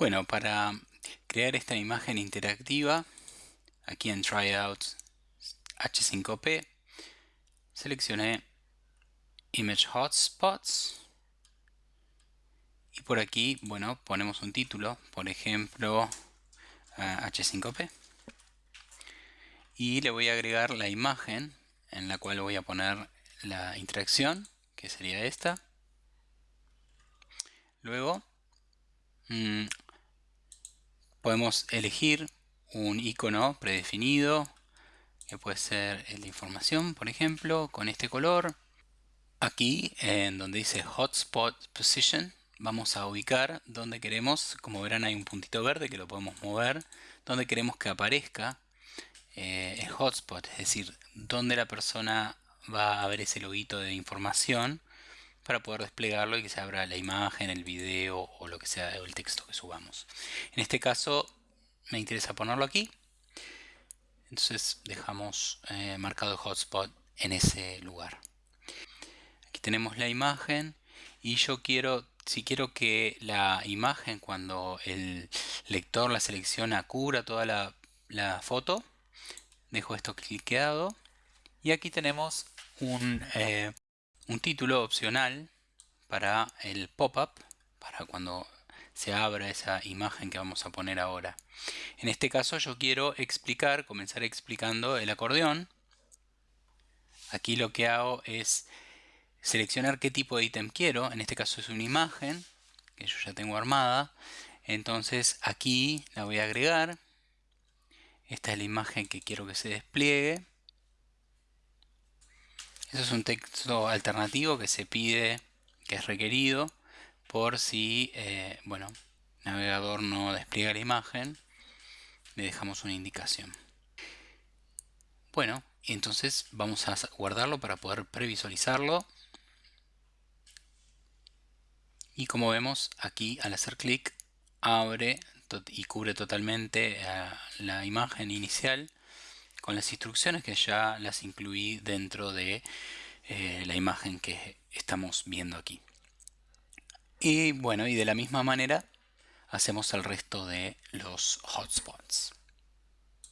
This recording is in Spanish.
Bueno, para crear esta imagen interactiva, aquí en Tryout H5P, seleccioné Image Hotspots y por aquí, bueno, ponemos un título, por ejemplo, H5P y le voy a agregar la imagen en la cual voy a poner la interacción, que sería esta. Luego, mm, podemos elegir un icono predefinido que puede ser el de información por ejemplo con este color. Aquí en donde dice hotspot position vamos a ubicar donde queremos como verán hay un puntito verde que lo podemos mover donde queremos que aparezca eh, el hotspot es decir donde la persona va a ver ese loguito de información para poder desplegarlo y que se abra la imagen, el video o lo que sea el texto que subamos. En este caso me interesa ponerlo aquí. Entonces dejamos eh, marcado el hotspot en ese lugar. Aquí tenemos la imagen y yo quiero, si quiero que la imagen cuando el lector la selecciona cubra toda la, foto, dejo esto cliqueado y aquí tenemos un, eh, un título opcional para el pop-up, para cuando se abra esa imagen que vamos a poner ahora. En este caso yo quiero explicar, comenzar explicando el acordeón. Aquí lo que hago es seleccionar qué tipo de ítem quiero, en este caso es una imagen que yo ya tengo armada. Entonces aquí la voy a agregar. Esta es la imagen que quiero que se despliegue. Eso es un texto alternativo que se pide, que es requerido por si, eh, bueno, el navegador no despliega la imagen, le dejamos una indicación. Bueno, entonces vamos a guardarlo para poder previsualizarlo. Y como vemos aquí al hacer clic abre y cubre totalmente eh, la imagen inicial con las instrucciones que ya las incluí dentro de eh, la imagen que estamos viendo aquí. Y bueno, y de la misma manera hacemos el resto de los hotspots.